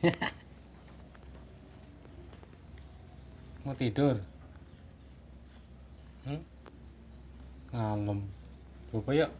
mau tidur? Hmm? ngalem. Coba yuk.